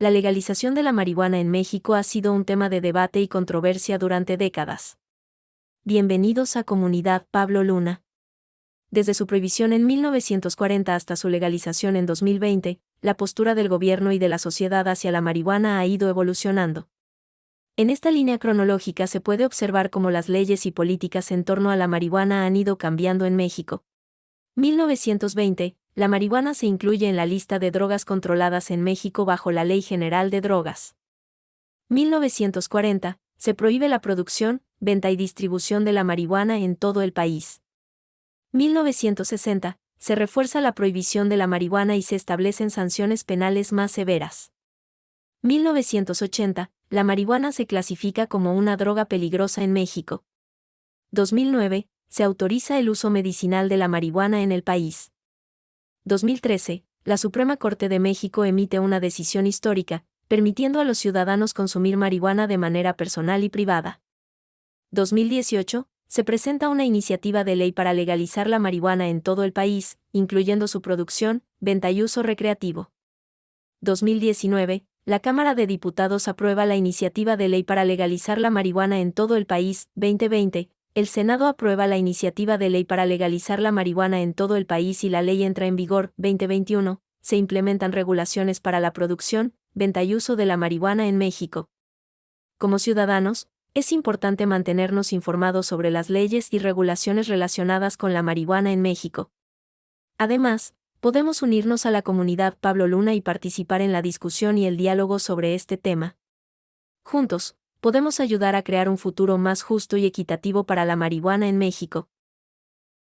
la legalización de la marihuana en México ha sido un tema de debate y controversia durante décadas. Bienvenidos a Comunidad Pablo Luna. Desde su prohibición en 1940 hasta su legalización en 2020, la postura del gobierno y de la sociedad hacia la marihuana ha ido evolucionando. En esta línea cronológica se puede observar cómo las leyes y políticas en torno a la marihuana han ido cambiando en México. 1920, la marihuana se incluye en la lista de drogas controladas en México bajo la Ley General de Drogas. 1940, se prohíbe la producción, venta y distribución de la marihuana en todo el país. 1960, se refuerza la prohibición de la marihuana y se establecen sanciones penales más severas. 1980, la marihuana se clasifica como una droga peligrosa en México. 2009, se autoriza el uso medicinal de la marihuana en el país. 2013, la Suprema Corte de México emite una decisión histórica, permitiendo a los ciudadanos consumir marihuana de manera personal y privada. 2018, se presenta una iniciativa de ley para legalizar la marihuana en todo el país, incluyendo su producción, venta y uso recreativo. 2019, la Cámara de Diputados aprueba la iniciativa de ley para legalizar la marihuana en todo el país, 2020, el Senado aprueba la iniciativa de ley para legalizar la marihuana en todo el país y la ley entra en vigor 2021. Se implementan regulaciones para la producción, venta y uso de la marihuana en México. Como ciudadanos, es importante mantenernos informados sobre las leyes y regulaciones relacionadas con la marihuana en México. Además, podemos unirnos a la comunidad Pablo Luna y participar en la discusión y el diálogo sobre este tema. Juntos, podemos ayudar a crear un futuro más justo y equitativo para la marihuana en México.